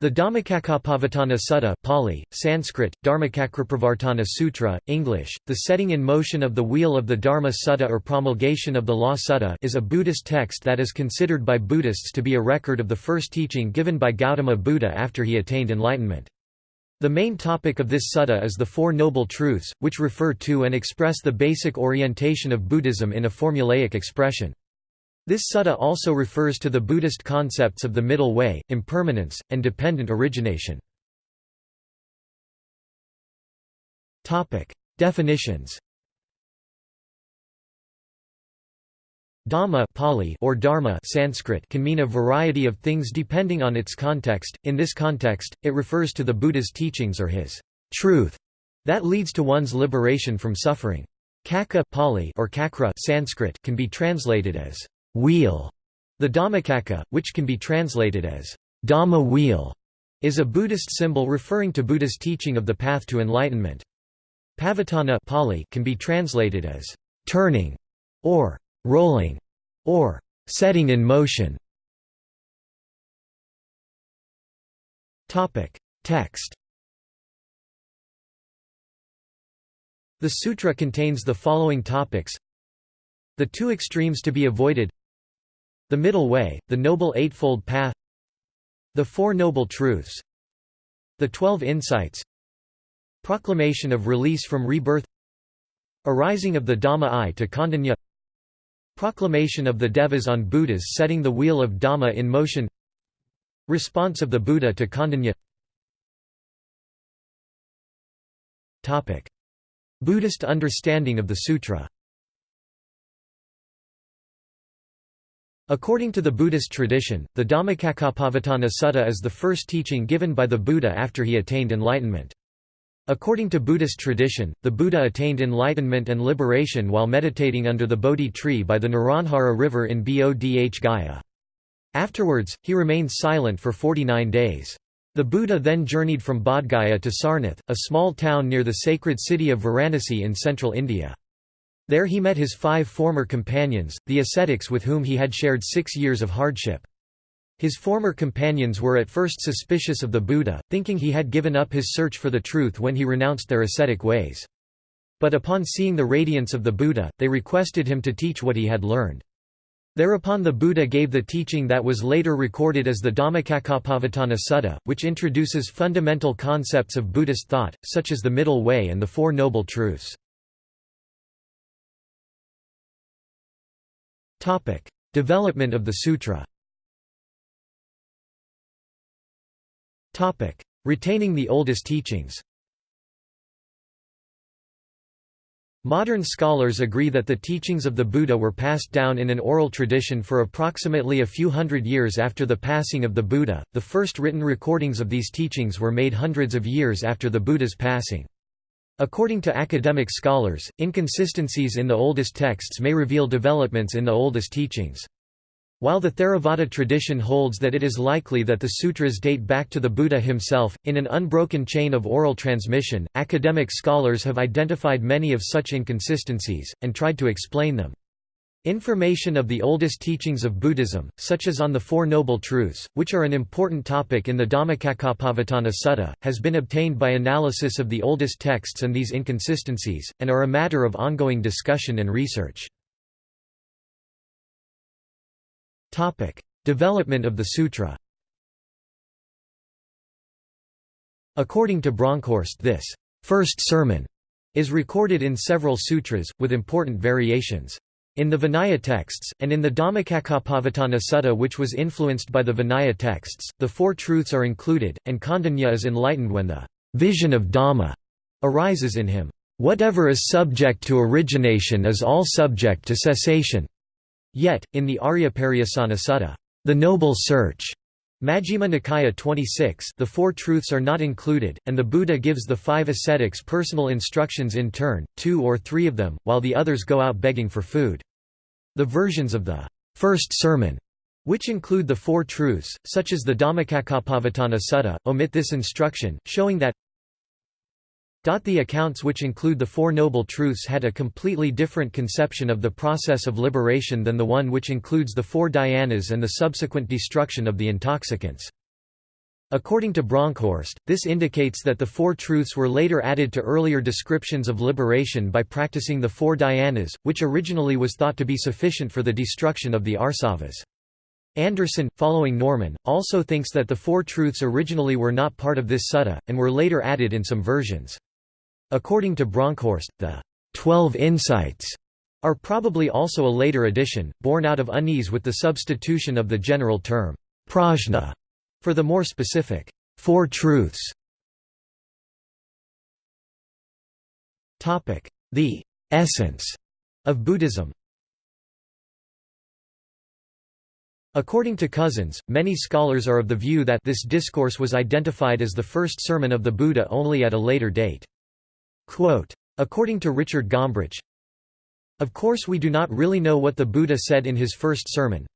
The Dhammacakkappavattana Sutta Pali, Sanskrit, Dharmacakrapravartana Sutra, English, the setting in motion of the wheel of the Dharma Sutta or promulgation of the Law Sutta is a Buddhist text that is considered by Buddhists to be a record of the first teaching given by Gautama Buddha after he attained enlightenment. The main topic of this sutta is the Four Noble Truths, which refer to and express the basic orientation of Buddhism in a formulaic expression. This sutta also refers to the Buddhist concepts of the middle way, impermanence, and dependent origination. Definitions Dhamma Pali or dharma Sanskrit can mean a variety of things depending on its context. In this context, it refers to the Buddha's teachings or his truth that leads to one's liberation from suffering. Cakka Pali or cakra Sanskrit can be translated as wheel. The Dhammacakka, which can be translated as Dhamma wheel, is a Buddhist symbol referring to Buddha's teaching of the path to enlightenment. Pavattana Pali can be translated as turning or rolling or setting in motion. Topic: Text The sutra contains the following topics The two extremes to be avoided the Middle Way, the Noble Eightfold Path The Four Noble Truths The Twelve Insights Proclamation of release from rebirth Arising of the Dhamma eye to Kondañña Proclamation of the Devas on Buddhas setting the wheel of Dhamma in motion Response of the Buddha to Kondañña. Buddhist understanding of the sutra According to the Buddhist tradition, the Dhammacakkappavattana Sutta is the first teaching given by the Buddha after he attained enlightenment. According to Buddhist tradition, the Buddha attained enlightenment and liberation while meditating under the Bodhi tree by the Neranjara river in Bodh Gaya. Afterwards, he remained silent for 49 days. The Buddha then journeyed from Bodh Gaya to Sarnath, a small town near the sacred city of Varanasi in central India. There he met his five former companions, the ascetics with whom he had shared six years of hardship. His former companions were at first suspicious of the Buddha, thinking he had given up his search for the truth when he renounced their ascetic ways. But upon seeing the radiance of the Buddha, they requested him to teach what he had learned. Thereupon the Buddha gave the teaching that was later recorded as the Dhammacakkappavattana Sutta, which introduces fundamental concepts of Buddhist thought, such as the Middle Way and the Four Noble Truths. Development of the sutra. Retaining the oldest teachings. Modern scholars agree that the teachings of the Buddha were passed down in an oral tradition for approximately a few hundred years after the passing of the Buddha. The first written recordings of these teachings were made hundreds of years after the Buddha's passing. According to academic scholars, inconsistencies in the oldest texts may reveal developments in the oldest teachings. While the Theravada tradition holds that it is likely that the sutras date back to the Buddha himself, in an unbroken chain of oral transmission, academic scholars have identified many of such inconsistencies, and tried to explain them. Information of the oldest teachings of Buddhism, such as on the Four Noble Truths, which are an important topic in the Dhammacakkappavattana Sutta, has been obtained by analysis of the oldest texts and these inconsistencies, and are a matter of ongoing discussion and research. Development of the sutra According to Bronkhorst this first sermon is recorded in several sutras, with important variations. In the Vinaya texts, and in the Dhammacakkappavattana Sutta which was influenced by the Vinaya texts, the Four Truths are included, and Kondañña is enlightened when the vision of Dhamma arises in him. Whatever is subject to origination is all subject to cessation. Yet, in the Ariya Pariyesana Sutta, the Noble Search, Majjhima Nikaya 26 the Four Truths are not included, and the Buddha gives the five ascetics personal instructions in turn, two or three of them, while the others go out begging for food. The versions of the first sermon, which include the Four Truths, such as the Dhammacakkappavattana Sutta, omit this instruction, showing that the accounts which include the Four Noble Truths had a completely different conception of the process of liberation than the one which includes the Four Dhyanas and the subsequent destruction of the intoxicants. According to Bronkhorst, this indicates that the Four Truths were later added to earlier descriptions of liberation by practicing the Four Dhyanas, which originally was thought to be sufficient for the destruction of the asavas. Anderson, following Norman, also thinks that the Four Truths originally were not part of this sutta, and were later added in some versions. According to Bronkhorst, the Twelve Insights are probably also a later addition, born out of unease with the substitution of the general term prajna for the more specific, Four Truths Topic: The essence of Buddhism According to Cousins, many scholars are of the view that this discourse was identified as the first sermon of the Buddha only at a later date. Quote, According to Richard Gombrich, Of course we do not really know what the Buddha said in his first sermon,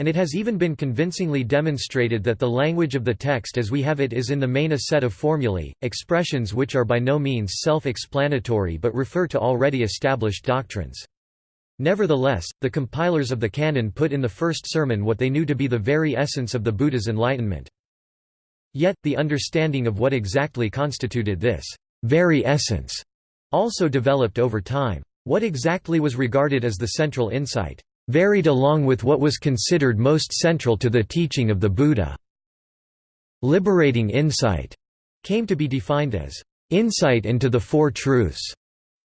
and it has even been convincingly demonstrated that the language of the text as we have it is in the main a set of formulae, expressions which are by no means self-explanatory but refer to already established doctrines. Nevertheless, the compilers of the canon put in the first sermon what they knew to be the very essence of the Buddha's enlightenment. Yet, the understanding of what exactly constituted this very essence also developed over time. What exactly was regarded as the central insight? varied along with what was considered most central to the teaching of the Buddha. Liberating insight came to be defined as insight into the Four Truths,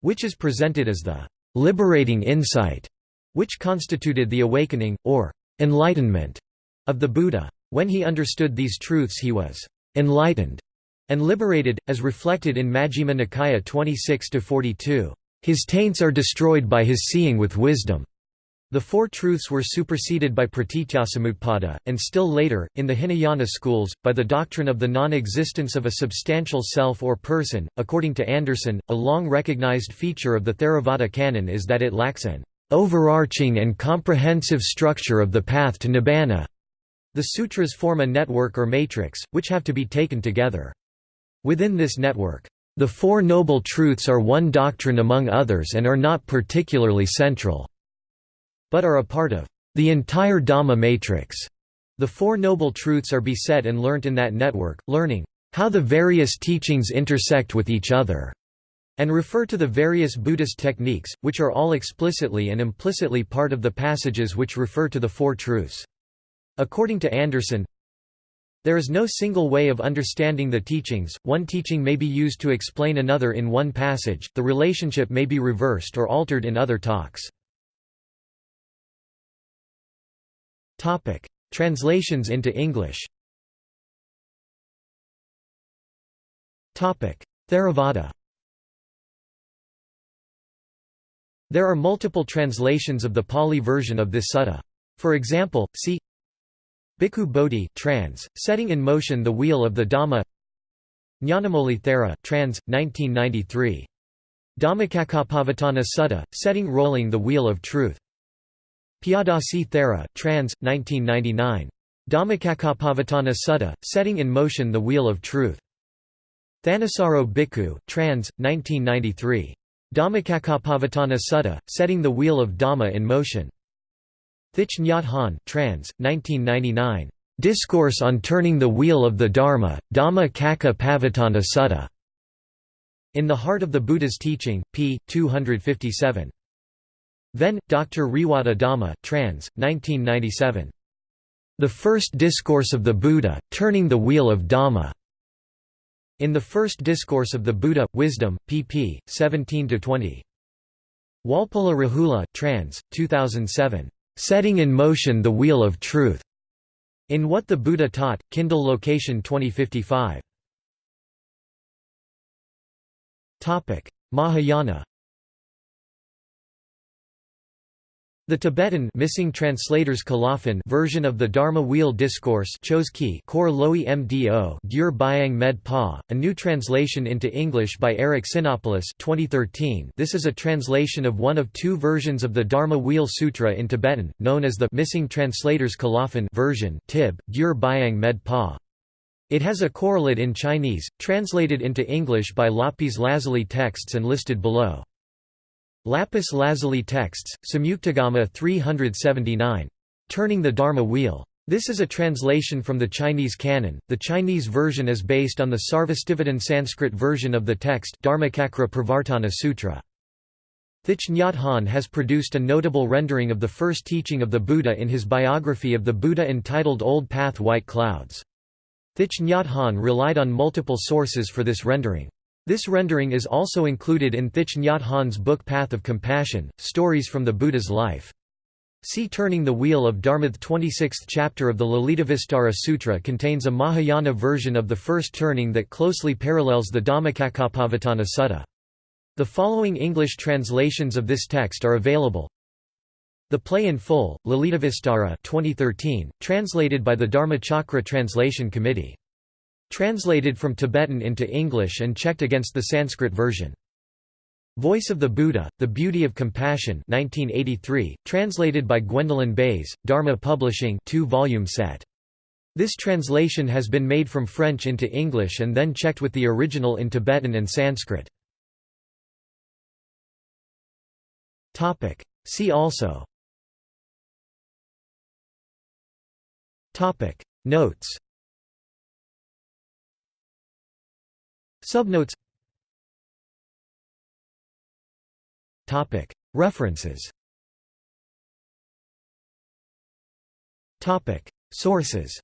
which is presented as the liberating insight, which constituted the awakening, or enlightenment, of the Buddha. When he understood these truths he was enlightened and liberated, as reflected in Majjhima Nikaya 26–42. His taints are destroyed by his seeing with wisdom. The Four Truths were superseded by pratityasamutpada, and still later, in the Hinayana schools, by the doctrine of the non-existence of a substantial self or person. According to Anderson, a long recognized feature of the Theravada canon is that it lacks an overarching and comprehensive structure of the path to nibbana. The sutras form a network or matrix, which have to be taken together. Within this network, the Four Noble Truths are one doctrine among others and are not particularly central but are a part of the entire Dhamma matrix. The Four Noble Truths are beset and learnt in that network, learning how the various teachings intersect with each other, and refer to the various Buddhist techniques, which are all explicitly and implicitly part of the passages which refer to the Four Truths. According to Anderson, there is no single way of understanding the teachings, one teaching may be used to explain another in one passage, the relationship may be reversed or altered in other talks. Translations into English. Theravada. There are multiple translations of the Pali version of this sutta. For example, see Bhikkhu Bodhi trans, setting in motion the wheel of the Dhamma Nyanamoli Thera trans, 1993. Dhammacakkappavattana Sutta, setting rolling the wheel of truth Piyadasi Thera trans, 1999. Dhammacakkappavattana Sutta, setting in motion the wheel of truth. Thanissaro Bhikkhu trans, 1993. Dhammacakkappavattana Sutta, setting the wheel of Dhamma in motion. Thich Nhat Hanh trans, 1999. Discourse on turning the wheel of the Dharma, Dhamma Kakka Pavattana Sutta. In the Heart of the Buddha's Teaching, p. 257. Venn, Dr. Rewata Dhamma trans, 1997. The First Discourse of the Buddha, Turning the Wheel of Dhamma. In the First Discourse of the Buddha, Wisdom, pp. 17–20. Walpola Rahula trans, 2007. Setting in Motion the Wheel of Truth. In What the Buddha Taught, Kindle location 2055. Mahayana The Tibetan missing translators version of the Dharma Wheel Discourse Kor Loi Mdo Gyur Byang Med Pa, a new translation into English by Eric Tsiknopoulos 2013. This is a translation of one of two versions of the Dharma Wheel Sutra in Tibetan, known as the missing translators Colophon version Tib, Gyur Byang Med Pa. It has a correlate in Chinese, translated into English by Lapis Lazuli texts and listed below. Lapis Lazuli texts, Samyuktagama 379. Turning the Dharma Wheel. This is a translation from the Chinese canon. The Chinese version is based on the Sarvastivadin Sanskrit version of the text Dharmacakra Pravartana Sutra. Thich Nhat Hanh has produced a notable rendering of the first teaching of the Buddha in his biography of the Buddha entitled Old Path White Clouds. Thich Nhat Hanh relied on multiple sources for this rendering. This rendering is also included in Thich Nhat Hanh's book Path of Compassion, Stories from the Buddha's Life. See Turning the Wheel of Dharma. The 26th chapter of the Lalitavistara Sutra contains a Mahayana version of the first turning that closely parallels the Dhammacakkappavattana Sutta. The following English translations of this text are available. The play in full, Lalitavistara 2013, translated by the Dharmachakra Translation Committee. Translated from Tibetan into English and checked against the Sanskrit version. Voice of the Buddha, The Beauty of Compassion 1983, translated by Gwendolyn Bays, Dharma Publishing 2-volume set. This translation has been made from French into English and then checked with the original in Tibetan and Sanskrit. See also Notes Subnotes. Topic. References. Topic. Sources.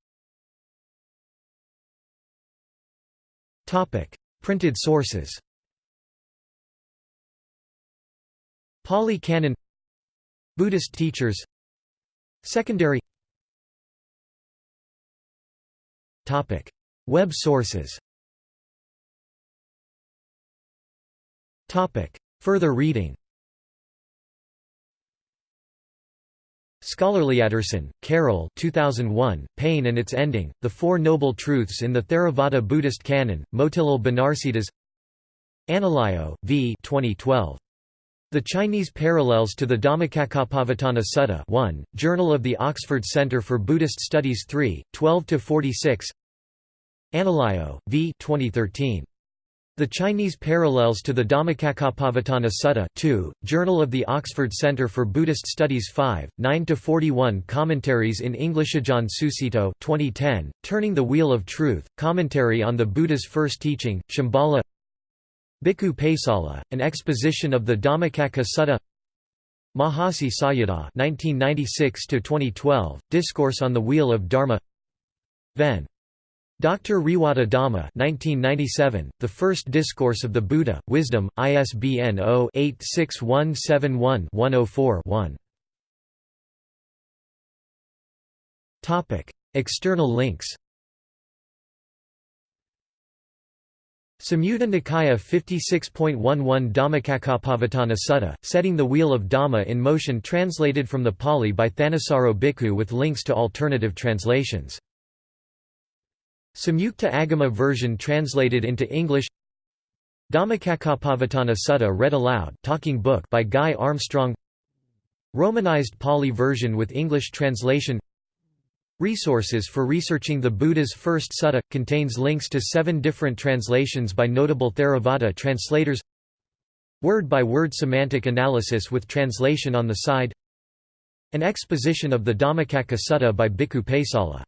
Topic. Printed sources. Pali Canon Buddhist teachers. Secondary. Topic. Web sources Further reading. Scholarlyatterson, Carol 2001, Pain and Its Ending, The Four Noble Truths in the Theravada Buddhist Canon, Motilal Banarsidass Analayo, V. 2012. The Chinese Parallels to the Dhammacakkappavattana Sutta 1, Journal of the Oxford Centre for Buddhist Studies 3, 12–46 Analayo, V. 2013. The Chinese Parallels to the Dhammacakkappavattana Sutta 2, Journal of the Oxford Centre for Buddhist Studies 5, 9–41 Commentaries in English Ajahn Sucitto 2010, Turning the Wheel of Truth, Commentary on the Buddha's First Teaching, Shambhala Bhikkhu Pesala, An Exposition of the Dhammacakka Sutta Mahasi Sayadaw 1996–2012, Discourse on the Wheel of Dharma Ven. Dr. Rewata Dhamma 1997, The First Discourse of the Buddha, Wisdom, ISBN 0-86171-104-1 External links Samyutta Nikaya 56.11 Dhammacakkappavattana Sutta, Setting the Wheel of Dhamma in Motion translated from the Pali by Thanissaro Bhikkhu with links to alternative translations Samyukta Agama version translated into English. Dhammacakkappavattana Sutta read aloud talking book by Guy Armstrong. Romanized Pali version with English translation. Resources for researching the Buddha's first sutta – contains links to seven different translations by notable Theravada translators. Word-by-word -word semantic analysis with translation on the side. An exposition of the Dhammacakka Sutta by Bhikkhu Pesala